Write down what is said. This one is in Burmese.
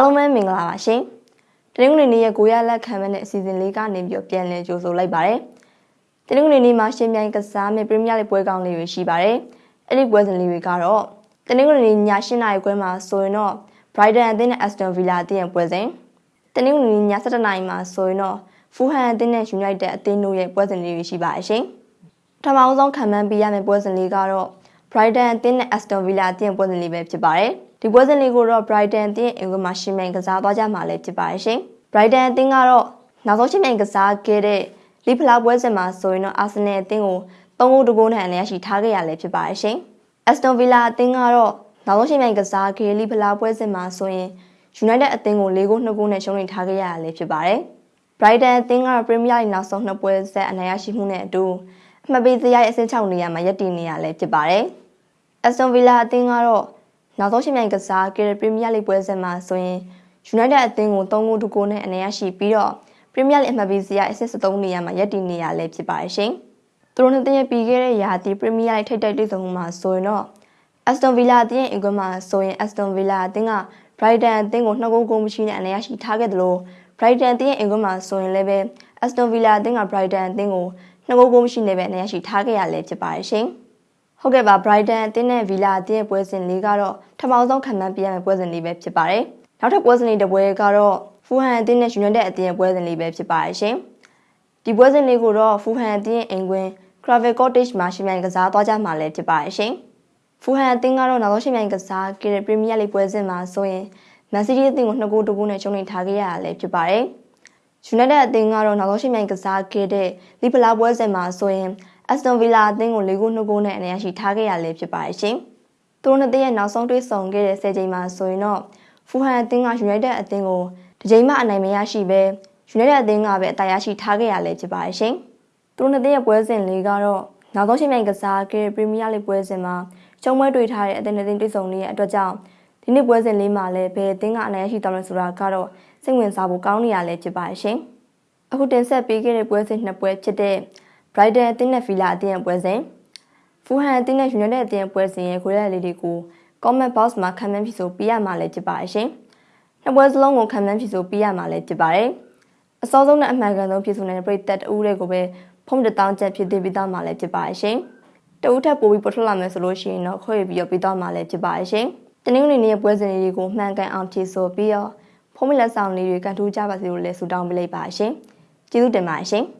အားလုံးပဲမင်္ဂလာပါရှင်။တနင်္ဂနွေနေ့ရဲ့ကိုရလက်ခံမဲ့တဲ့အစီအစဉ်လေးကနေပြီးတော့ပြန်လည်ကြိုဆိုလိုက်ပါတယ်။တနင်္ဂနွေနေ့မှာရှင်ပြိုင်ကစားမယ့်ပရီးမီးယားလိပွဲကောင်းလေးတွေရှိပါတယ်။အဲ့ဒီပွဲစဉ်လေးတွေကတော့တနင်္ဂနွေနေ့ည8:00နာရီခွဲမှာဆိုရင်တော့ Brighton အသင်းနဲ့ Aston Villa အသင်းရဲ့ပွဲစဉ်တနင်္ဂနွေနေ့ည7:00နာရီမှာဆိုရင်တော့ Fulham အသင်းနဲ့ United အသင်းတို့ရဲ့ပွဲစဉ်လေးတွေရှိပါရှင်။ပထမဆုံးခံမှန်းပေးရမယ့်ပွဲစဉ်လေးကတော့ Brighton အသင်းနဲ့ Aston Villa အသင်းပွဲစဉ်လေးပဲဖြစ်ပါတယ်။ ဒီပွဲစဉ်လေးကိုတော့ Brighton အသင်းအင်္ဂမှာရှင်မြိုင်ကစားသွားကြမှာလည်းဖြစ်ပါတယ်ရှင်။ Brighton အသင်းကတော့နောက်ဆုံးရှင်မြိုင်ကစားခဲ့တဲ့လီဖလာပွဲစဉ်မှာဆိုရင်တော့ Arsenal အသင်းကို3ဂိုးတဂိုးနဲ့အနည်းရှိထားခဲ့ရလည်းဖြစ်ပါတယ်ရှင်။ Aston Villa အသင်းကတော့နောက်ဆုံးရှင်မြိုင်ကစားခဲ့လီဖလာပွဲစဉ်မှာဆိုရင် United အသင်းကို၄ဂိုး2ဂိုးနဲ့ရှုံးနိမ့်ထားခဲ့ရလည်းဖြစ်ပါတယ်။ Brighton အသင်းကတော့ Premier League နောက်ဆုံးနှစ်ပွဲဆက်အနိုင်ရရှိမှုနဲ့အတူအမှတ်ပေးစရိုက်အဆင့်6နေရာမှာရပ်တည်နေရလည်းဖြစ်ပါတယ်။ Aston Villa အသင်းကတော့ နောက်ဆုံးရှင်မြိုင်ကစားခဲ့တဲ့ပရီးမီးယားလိပွဲစဉ်မှာဆိုရင် United အသင်းကို3ဂိုး2ဂိုးနဲ့အနိုင်ရရှိပြီးတော့ပရီးမီးယားလိအမှတ်ပေးစရာအဆင့်73နေရာမှာရပ်တည်နေရလဲဖြစ်ပါတယ်ရှင်။သူတို့နှစ်သင်းရဲ့ပြီးခဲ့တဲ့ရာသီပရီးမီးယားလိထိပ်တိုက်တွေ့ဆုံမှုမှာဆိုရင်တော့ Aston Villa အသင်းရဲ့အင်ကွန်းမှာဆိုရင် Aston Villa အသင်းက Brighton အသင်းကို2ဂိုးဂိုးမရှိနဲ့အနိုင်ရရှိထားခဲ့တယ်လို့ Brighton အသင်းရဲ့အင်ကွန်းမှာဆိုရင်လည်းပဲ Aston Villa အသင်းက Brighton အသင်းကို2ဂိုးဂိုးမရှိနဲ့ပဲအနိုင်ရရှိထားခဲ့ရလဲဖြစ်ပါတယ်ရှင်။ဟုတ်ကဲ့ပါ Brighton အသင်းနဲ့ Villa အသင်းရဲ့ပွဲစဉ်လေးကတော့ ထမောင်းဆုံးခံမှန်းပြရမယ့်ပွဲစဉ်လေးပဲဖြစ်ပါတယ်။နောက်ထပ်ပွဲစဉ်လေးတစ်ပွဲကတော့ Fulham အသင်းနဲ့ United အသင်းရဲ့ပွဲစဉ်လေးပဲဖြစ်ပါတယ်ရှင်။ဒီပွဲစဉ်လေးကိုတော့ Fulham အသင်းရဲ့အိမ်ကွင်း Craven Cottage မှာရှင်မြိုင်ကစားသွားကြမှာလည်းဖြစ်ပါတယ်ရှင်။ Fulham အသင်းကတော့နောက်ဆုံးရှင်မြိုင်ကစားခဲ့တဲ့ Premier League ပွဲစဉ်မှာဆိုရင် Man City အသင်းကို2ဂိုး2ဂိုးနဲ့ရှုံးနိမ့်ထားခဲ့ရတာလည်းဖြစ်ပါတယ်။ United အသင်းကတော့နောက်ဆုံးရှင်မြိုင်ကစားခဲ့တဲ့လီဗလာပွဲစဉ်မှာဆိုရင် Aston Villa အသင်းကို၄ဂိုး2ဂိုးနဲ့အနိုင်ရရှိထားခဲ့ရလည်းဖြစ်ပါတယ်ရှင်။ သူတို့နှစ်သင်းရဲ့နောက်ဆုံးတွေ့ဆုံခဲ့တဲ့၁၀ချိန်မှာဆိုရင်တော့ဖူဟန်အသင်းက United အသင်းကိုတစ်ချိန်မှအနိုင်မရရှိဘဲ United အသင်းကပဲအသာရရှိထားခဲ့ရလည်းဖြစ်ပါတယ်ရှင်။သူတို့နှစ်သင်းရဲ့ပွဲစဉ်လေးကတော့နောက်ဆုံးချိန်မြိုင်ကစားခဲ့တဲ့ Premier League ပွဲစဉ်မှာရှုံးပွဲတွေ့ထားတဲ့အသင်းအသင်းတွေ့ဆုံနေတဲ့အတွက်ကြောင့်ဒီနေ့ပွဲစဉ်လေးမှာလည်းဘယ်အသင်းကအနိုင်ရရှိသွားမလဲဆိုတာကတော့စိတ်ဝင်စားဖို့ကောင်းနေရလည်းဖြစ်ပါတယ်ရှင်။အခုတင်ဆက်ပေးခဲ့တဲ့ပွဲစဉ်နှစ်ပွဲဖြစ်တဲ့ Brighton အသင်းနဲ့ Villa အသင်းရဲ့ပွဲစဉ် ဖူဟန်အသင်းနဲ့ United အသင်းရဲ့ပွဲစဉ်ရဲ့ခွဲရလေးတွေကို comment box မှာခံမှန်းဖြစ်ဆိုပြရမှာလည်းဖြစ်ပါရှင်။နှစ်ပွဲစလုံးကိုခံမှန်းဖြစ်ဆိုပြရမှာလည်းဖြစ်ပါတယ်။အစောဆုံးနဲ့အမှန်ကန်ဆုံးဖြစ်ဆိုနေတဲ့ပြည်သက်တူးတွေကိုပဲဖုံးတတောင်းချက်ဖြစ်သေးပြီးသားမှာလည်းဖြစ်ပါရှင်။တဦးထပ်ပို့ပြီးပေါ်ထွက်လာမယ်ဆိုလို့ရှိရင်တော့ခွဲပြီးတော့ပြီးသားမှာလည်းဖြစ်ပါရှင်။တနင်္ဂနွေနေ့ရဲ့ပွဲစဉ်လေးကိုမှန်ကန်အောင်ဖြည့်ဆိုပြီးတော့ဖုံးမလက်ဆောင်လေးတွေကန်ထူးကြပါစေလို့လည်းဆုတောင်းပေးလိုက်ပါရှင်။ကျေးဇူးတင်ပါတယ်ရှင်။